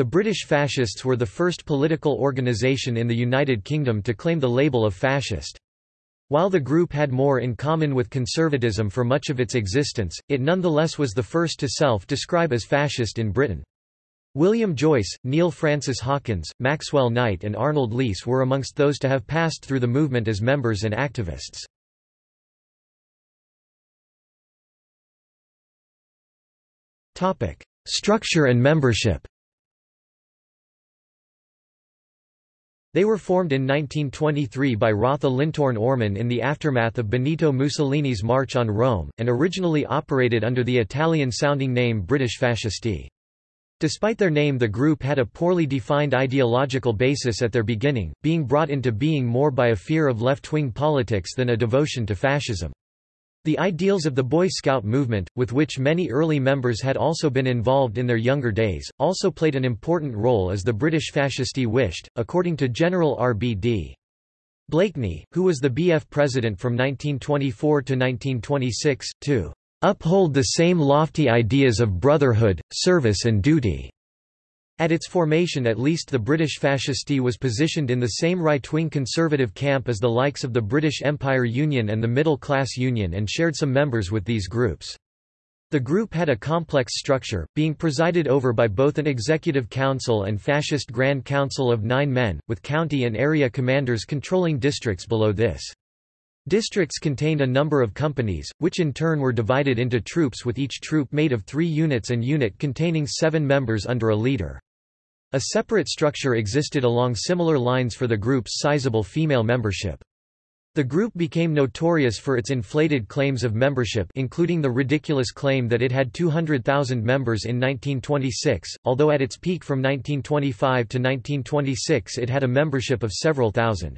The British Fascists were the first political organisation in the United Kingdom to claim the label of fascist. While the group had more in common with conservatism for much of its existence, it nonetheless was the first to self-describe as fascist in Britain. William Joyce, Neil Francis Hawkins, Maxwell Knight and Arnold Leese were amongst those to have passed through the movement as members and activists. Structure and membership They were formed in 1923 by Rotha Lintorn Orman in the aftermath of Benito Mussolini's March on Rome, and originally operated under the Italian-sounding name British Fascisti. Despite their name the group had a poorly defined ideological basis at their beginning, being brought into being more by a fear of left-wing politics than a devotion to fascism. The ideals of the Boy Scout movement, with which many early members had also been involved in their younger days, also played an important role as the British fascisti wished, according to General R.B.D. Blakeney, who was the BF president from 1924 to 1926, to uphold the same lofty ideas of brotherhood, service and duty. At its formation at least the British fascisti was positioned in the same right-wing conservative camp as the likes of the British Empire Union and the Middle Class Union and shared some members with these groups. The group had a complex structure, being presided over by both an executive council and fascist grand council of nine men, with county and area commanders controlling districts below this. Districts contained a number of companies, which in turn were divided into troops with each troop made of three units and unit containing seven members under a leader. A separate structure existed along similar lines for the group's sizable female membership. The group became notorious for its inflated claims of membership including the ridiculous claim that it had 200,000 members in 1926, although at its peak from 1925 to 1926 it had a membership of several thousand.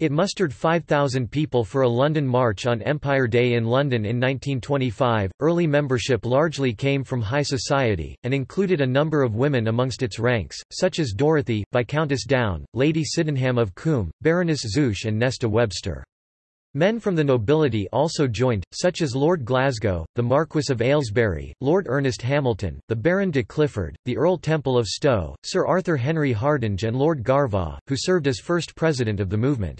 It mustered 5,000 people for a London March on Empire Day in London in 1925. Early membership largely came from high society, and included a number of women amongst its ranks, such as Dorothy, Viscountess Down, Lady Sydenham of Coombe, Baroness Zouche, and Nesta Webster. Men from the nobility also joined, such as Lord Glasgow, the Marquess of Aylesbury, Lord Ernest Hamilton, the Baron de Clifford, the Earl Temple of Stowe, Sir Arthur Henry Hardinge and Lord Garvagh, who served as first president of the movement.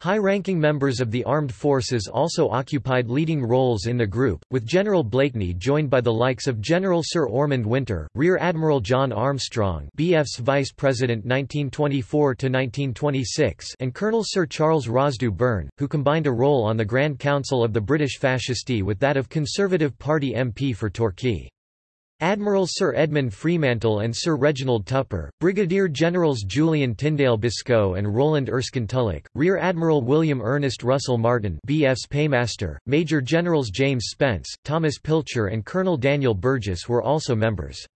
High-ranking members of the armed forces also occupied leading roles in the group, with General Blakeney joined by the likes of General Sir Ormonde Winter, Rear Admiral John Armstrong BF's Vice President 1924–1926 and Colonel Sir Charles Rosdew Burn, who combined a role on the Grand Council of the British Fascisti with that of Conservative Party MP for Torquay. Admiral Sir Edmund Fremantle and Sir Reginald Tupper, Brigadier Generals Julian Tyndale Biscoe and Roland Erskine Tulloch, Rear Admiral William Ernest Russell Martin BF's Paymaster, Major Generals James Spence, Thomas Pilcher and Colonel Daniel Burgess were also members.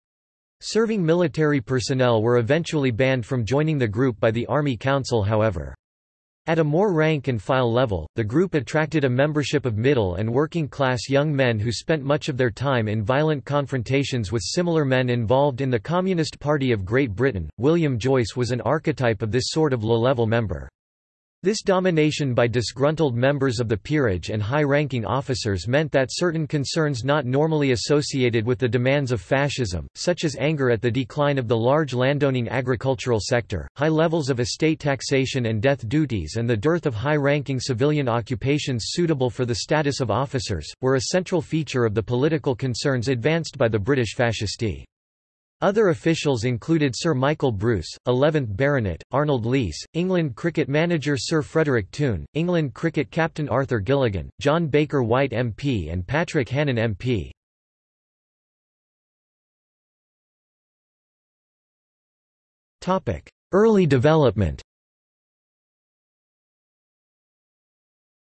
Serving military personnel were eventually banned from joining the group by the Army Council however. At a more rank-and-file level, the group attracted a membership of middle and working-class young men who spent much of their time in violent confrontations with similar men involved in the Communist Party of Great Britain. William Joyce was an archetype of this sort of low-level member. This domination by disgruntled members of the peerage and high-ranking officers meant that certain concerns not normally associated with the demands of fascism, such as anger at the decline of the large landowning agricultural sector, high levels of estate taxation and death duties and the dearth of high-ranking civilian occupations suitable for the status of officers, were a central feature of the political concerns advanced by the British fascisti. Other officials included Sir Michael Bruce, 11th Baronet, Arnold Leese, England cricket manager Sir Frederick Toone, England cricket captain Arthur Gilligan, John Baker White MP and Patrick Hannon MP. Early development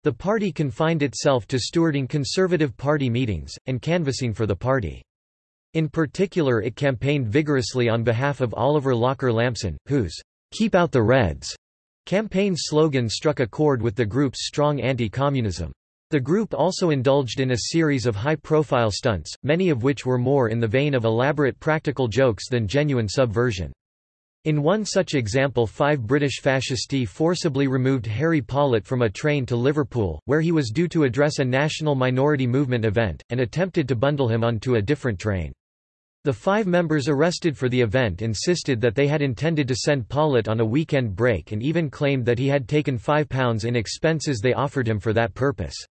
The party confined itself to stewarding Conservative Party meetings, and canvassing for the party. In particular it campaigned vigorously on behalf of Oliver Locker Lampson, whose "'Keep Out the Reds' campaign slogan struck a chord with the group's strong anti-communism. The group also indulged in a series of high-profile stunts, many of which were more in the vein of elaborate practical jokes than genuine subversion. In one such example five British fascisti forcibly removed Harry Pollitt from a train to Liverpool, where he was due to address a national minority movement event, and attempted to bundle him onto a different train. The five members arrested for the event insisted that they had intended to send Pollitt on a weekend break and even claimed that he had taken £5 in expenses they offered him for that purpose.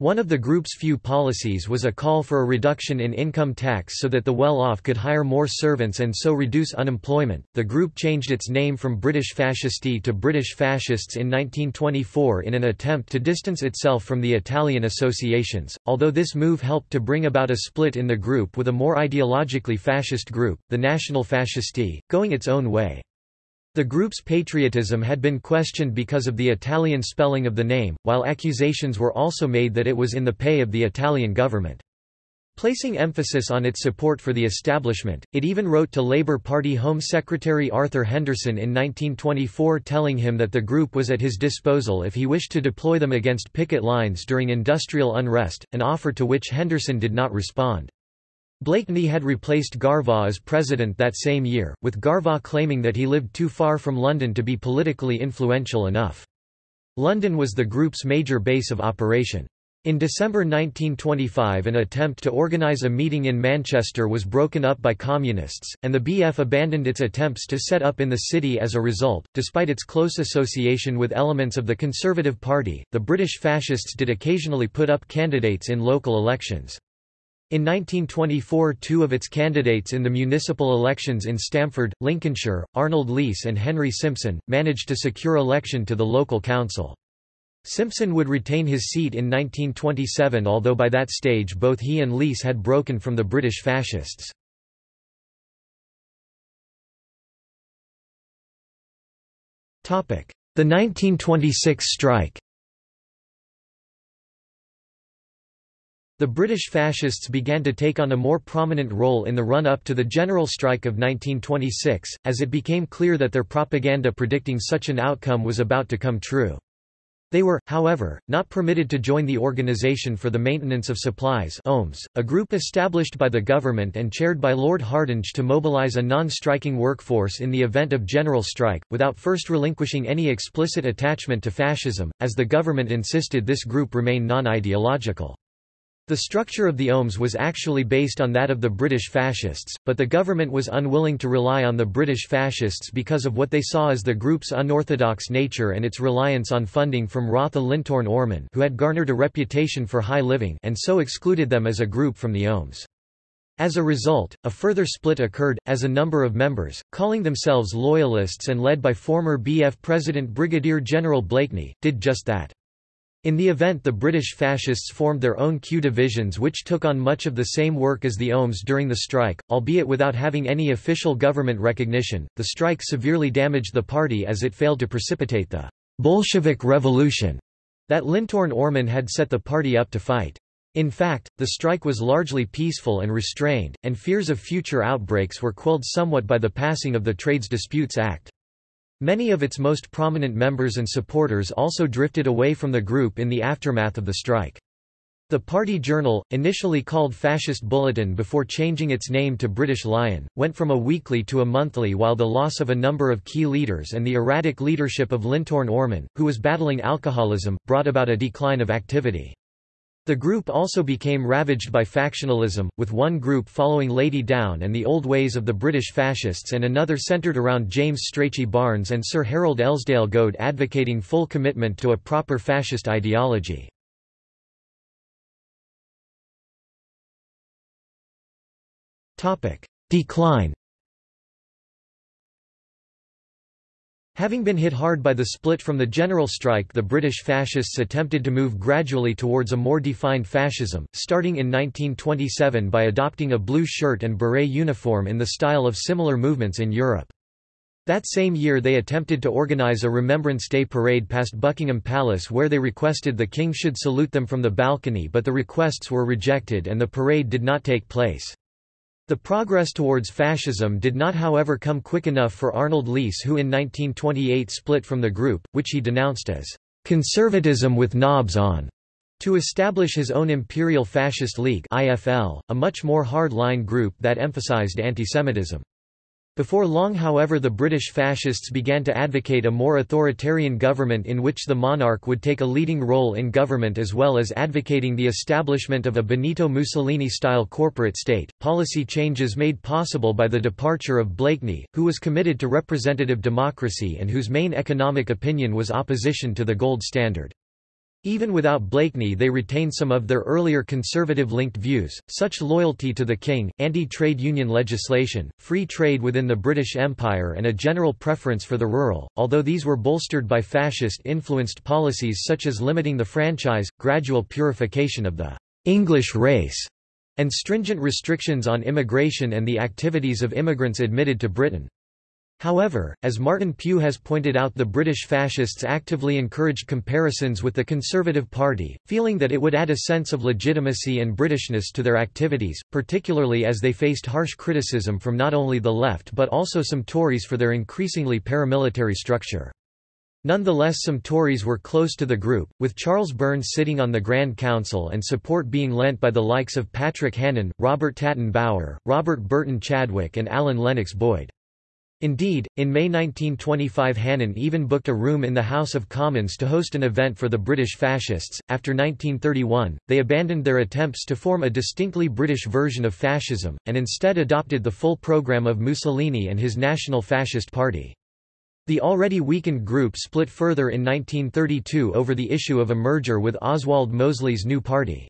One of the group's few policies was a call for a reduction in income tax so that the well-off could hire more servants and so reduce unemployment. The group changed its name from British Fascisti to British Fascists in 1924 in an attempt to distance itself from the Italian associations. Although this move helped to bring about a split in the group with a more ideologically fascist group, the National Fascisti, going its own way. The group's patriotism had been questioned because of the Italian spelling of the name, while accusations were also made that it was in the pay of the Italian government. Placing emphasis on its support for the establishment, it even wrote to Labour Party Home Secretary Arthur Henderson in 1924 telling him that the group was at his disposal if he wished to deploy them against picket lines during industrial unrest, an offer to which Henderson did not respond. Blakeney had replaced Garvagh as president that same year, with Garvagh claiming that he lived too far from London to be politically influential enough. London was the group's major base of operation. In December 1925 an attempt to organise a meeting in Manchester was broken up by Communists, and the BF abandoned its attempts to set up in the city as a result. Despite its close association with elements of the Conservative Party, the British Fascists did occasionally put up candidates in local elections. In 1924 two of its candidates in the municipal elections in Stamford, Lincolnshire, Arnold Leese and Henry Simpson, managed to secure election to the local council. Simpson would retain his seat in 1927 although by that stage both he and Leese had broken from the British fascists. The 1926 strike The British fascists began to take on a more prominent role in the run-up to the general strike of 1926, as it became clear that their propaganda predicting such an outcome was about to come true. They were, however, not permitted to join the Organisation for the Maintenance of Supplies OMS, a group established by the government and chaired by Lord Hardinge to mobilise a non-striking workforce in the event of general strike, without first relinquishing any explicit attachment to fascism, as the government insisted this group remain non-ideological. The structure of the OMS was actually based on that of the British fascists, but the government was unwilling to rely on the British fascists because of what they saw as the group's unorthodox nature and its reliance on funding from Rotha Lintorn Orman who had garnered a reputation for high living and so excluded them as a group from the OMS. As a result, a further split occurred, as a number of members, calling themselves Loyalists and led by former BF President Brigadier General Blakeney, did just that. In the event the British fascists formed their own Q divisions which took on much of the same work as the OMS during the strike, albeit without having any official government recognition. The strike severely damaged the party as it failed to precipitate the Bolshevik Revolution that Lintorn Orman had set the party up to fight. In fact, the strike was largely peaceful and restrained, and fears of future outbreaks were quelled somewhat by the passing of the Trades Disputes Act. Many of its most prominent members and supporters also drifted away from the group in the aftermath of the strike. The party journal, initially called Fascist Bulletin before changing its name to British Lion, went from a weekly to a monthly while the loss of a number of key leaders and the erratic leadership of Lintorn Orman, who was battling alcoholism, brought about a decline of activity. The group also became ravaged by factionalism, with one group following Lady Down and the old ways of the British fascists and another centred around James Strachey Barnes and Sir Harold Elsdale Goad advocating full commitment to a proper fascist ideology. Decline Having been hit hard by the split from the general strike the British fascists attempted to move gradually towards a more defined fascism, starting in 1927 by adopting a blue shirt and beret uniform in the style of similar movements in Europe. That same year they attempted to organise a Remembrance Day parade past Buckingham Palace where they requested the king should salute them from the balcony but the requests were rejected and the parade did not take place. The progress towards fascism did not however come quick enough for Arnold Leese who in 1928 split from the group, which he denounced as "...conservatism with knobs on", to establish his own Imperial Fascist League IFL, a much more hard-line group that emphasized antisemitism. Before long however the British fascists began to advocate a more authoritarian government in which the monarch would take a leading role in government as well as advocating the establishment of a Benito Mussolini-style corporate state, policy changes made possible by the departure of Blakeney, who was committed to representative democracy and whose main economic opinion was opposition to the gold standard. Even without Blakeney they retained some of their earlier conservative-linked views, such loyalty to the king, anti-trade union legislation, free trade within the British Empire and a general preference for the rural, although these were bolstered by fascist-influenced policies such as limiting the franchise, gradual purification of the «English race» and stringent restrictions on immigration and the activities of immigrants admitted to Britain. However, as Martin Pugh has pointed out the British fascists actively encouraged comparisons with the Conservative Party, feeling that it would add a sense of legitimacy and Britishness to their activities, particularly as they faced harsh criticism from not only the left but also some Tories for their increasingly paramilitary structure. Nonetheless some Tories were close to the group, with Charles Burns sitting on the Grand Council and support being lent by the likes of Patrick Hannon, Robert Tatton Bower, Robert Burton Chadwick and Alan Lennox Boyd. Indeed, in May 1925 Hannon even booked a room in the House of Commons to host an event for the British fascists. After 1931, they abandoned their attempts to form a distinctly British version of fascism, and instead adopted the full programme of Mussolini and his National Fascist Party. The already weakened group split further in 1932 over the issue of a merger with Oswald Mosley's new party.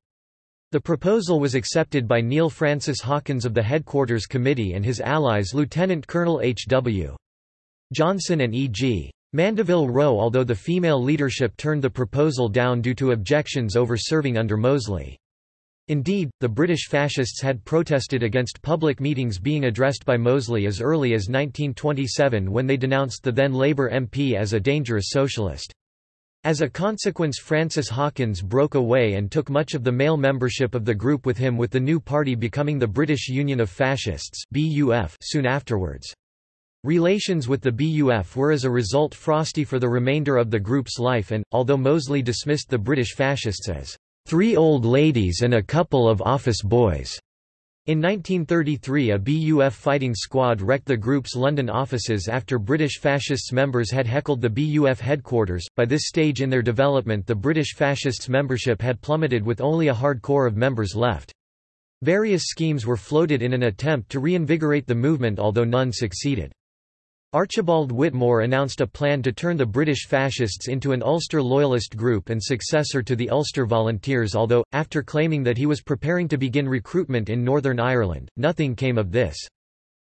The proposal was accepted by Neil Francis Hawkins of the Headquarters Committee and his allies Lieutenant Colonel H.W. Johnson and E.G. Mandeville Roe although the female leadership turned the proposal down due to objections over serving under Mosley. Indeed, the British fascists had protested against public meetings being addressed by Mosley as early as 1927 when they denounced the then Labour MP as a dangerous socialist. As a consequence Francis Hawkins broke away and took much of the male membership of the group with him with the new party becoming the British Union of Fascists soon afterwards. Relations with the BUF were as a result frosty for the remainder of the group's life and, although Mosley dismissed the British fascists as three old ladies and a couple of office boys, in 1933 a BUF fighting squad wrecked the group's London offices after British fascists members had heckled the BUF headquarters. By this stage in their development the British fascists' membership had plummeted with only a hard core of members left. Various schemes were floated in an attempt to reinvigorate the movement although none succeeded. Archibald Whitmore announced a plan to turn the British fascists into an Ulster loyalist group and successor to the Ulster Volunteers although, after claiming that he was preparing to begin recruitment in Northern Ireland, nothing came of this.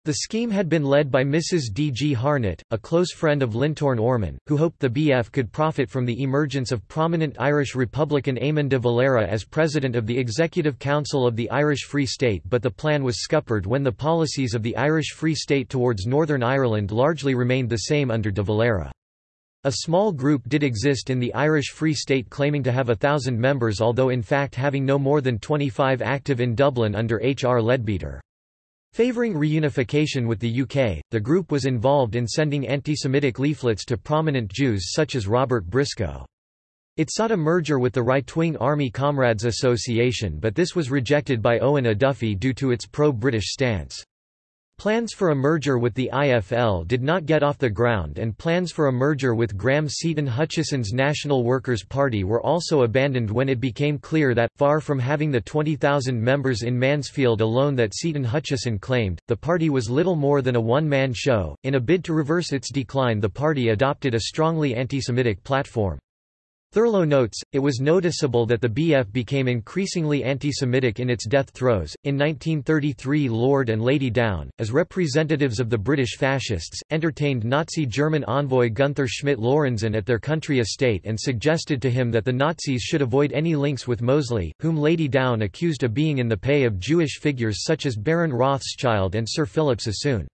The scheme had been led by Mrs. D. G. Harnett, a close friend of Lintorn Orman, who hoped the BF could profit from the emergence of prominent Irish Republican Eamon de Valera as president of the Executive Council of the Irish Free State but the plan was scuppered when the policies of the Irish Free State towards Northern Ireland largely remained the same under de Valera. A small group did exist in the Irish Free State claiming to have a thousand members although in fact having no more than 25 active in Dublin under H. R. Leadbeater. Favouring reunification with the UK, the group was involved in sending anti-Semitic leaflets to prominent Jews such as Robert Briscoe. It sought a merger with the right-wing Army Comrades Association but this was rejected by Eoin O'Duffy due to its pro-British stance. Plans for a merger with the IFL did not get off the ground and plans for a merger with Graham Seton Hutchison's National Workers' Party were also abandoned when it became clear that, far from having the 20,000 members in Mansfield alone that Seton Hutchison claimed, the party was little more than a one-man show. In a bid to reverse its decline the party adopted a strongly anti-Semitic platform. Thurlow notes, it was noticeable that the BF became increasingly anti-Semitic in its death throes. In 1933 Lord and Lady Down, as representatives of the British fascists, entertained Nazi German envoy Gunther Schmidt-Lorenzen at their country estate and suggested to him that the Nazis should avoid any links with Mosley, whom Lady Down accused of being in the pay of Jewish figures such as Baron Rothschild and Sir Philip Sassoon.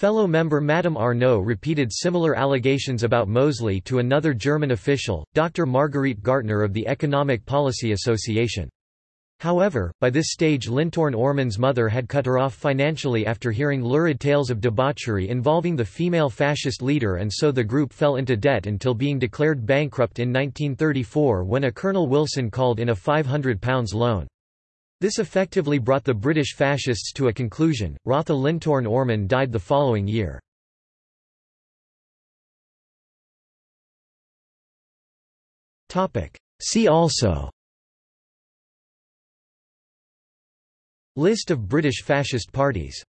Fellow member Madame Arnaud repeated similar allegations about Mosley to another German official, Dr. Marguerite Gartner of the Economic Policy Association. However, by this stage Lintorn Orman's mother had cut her off financially after hearing lurid tales of debauchery involving the female fascist leader and so the group fell into debt until being declared bankrupt in 1934 when a Colonel Wilson called in a £500 loan. This effectively brought the British fascists to a conclusion. Rotha Lintorn Orman died the following year. See also List of British fascist parties